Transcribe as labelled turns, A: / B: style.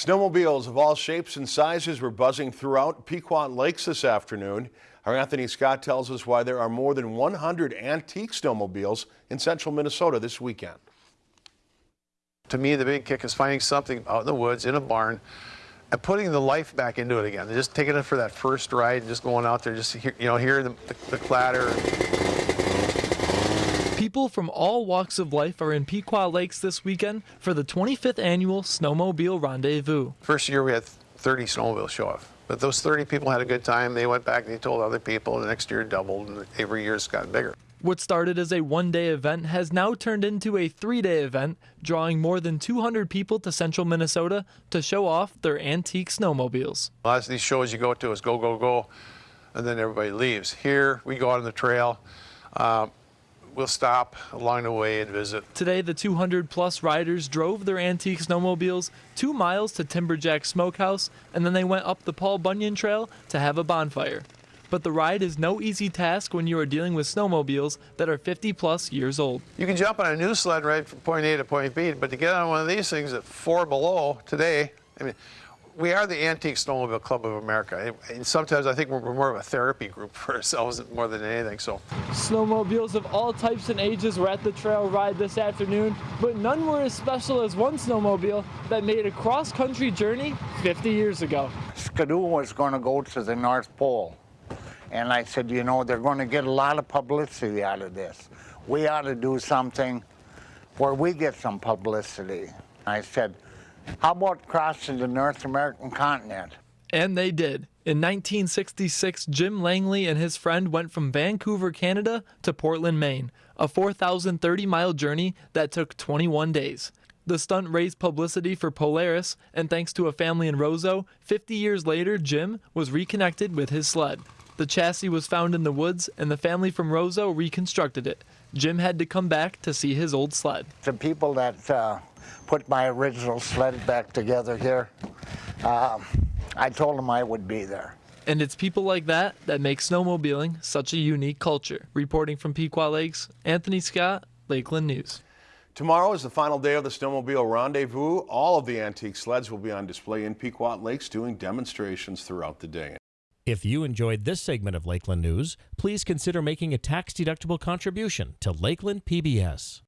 A: Snowmobiles of all shapes and sizes were buzzing throughout Pequot Lakes this afternoon. Our Anthony Scott tells us why there are more than 100 antique snowmobiles in central Minnesota this weekend.
B: To me, the big kick is finding something out in the woods, in a barn, and putting the life back into it again. Just taking it for that first ride and just going out there, just you know, hearing the, the, the clatter.
C: People from all walks of life are in Pequot Lakes this weekend for the 25th annual Snowmobile Rendezvous.
B: First year we had 30 snowmobiles show up. But those 30 people had a good time. They went back and they told other people. The next year doubled, and every year it's gotten bigger.
C: What started as a one day event has now turned into a three day event, drawing more than 200 people to central Minnesota to show off their antique snowmobiles.
B: A lot of these shows you go to is go, go, go, and then everybody leaves. Here, we go out on the trail. Uh, we'll stop along the way and visit.
C: Today, the 200 plus riders drove their antique snowmobiles two miles to Timberjack Smokehouse, and then they went up the Paul Bunyan Trail to have a bonfire. But the ride is no easy task when you are dealing with snowmobiles that are 50 plus years old.
B: You can jump on a new sled right from point A to point B, but to get on one of these things at four below today, I mean, we are the Antique Snowmobile Club of America. And sometimes I think we're more of a therapy group for ourselves more than anything. So,
C: snowmobiles of all types and ages were at the trail ride this afternoon, but none were as special as one snowmobile that made a cross-country journey 50 years ago.
D: Ski-Doo was going to go to the North Pole. And I said, you know, they're going to get a lot of publicity out of this. We ought to do something where we get some publicity. I said, how about crossing the North American continent?
C: And they did. In 1966, Jim Langley and his friend went from Vancouver, Canada to Portland, Maine, a 4,030 mile journey that took 21 days. The stunt raised publicity for Polaris, and thanks to a family in Roseau, 50 years later, Jim was reconnected with his sled. The chassis was found in the woods, and the family from Roseau reconstructed it. Jim had to come back to see his old sled.
D: The people that uh, put my original sled back together here, uh, I told them I would be there.
C: And it's people like that that make snowmobiling such a unique culture. Reporting from Pequot Lakes, Anthony Scott, Lakeland News.
A: Tomorrow is the final day of the Snowmobile Rendezvous. All of the antique sleds will be on display in Pequot Lakes doing demonstrations throughout the day.
E: If you enjoyed this segment of Lakeland News, please consider making a tax-deductible contribution to Lakeland PBS.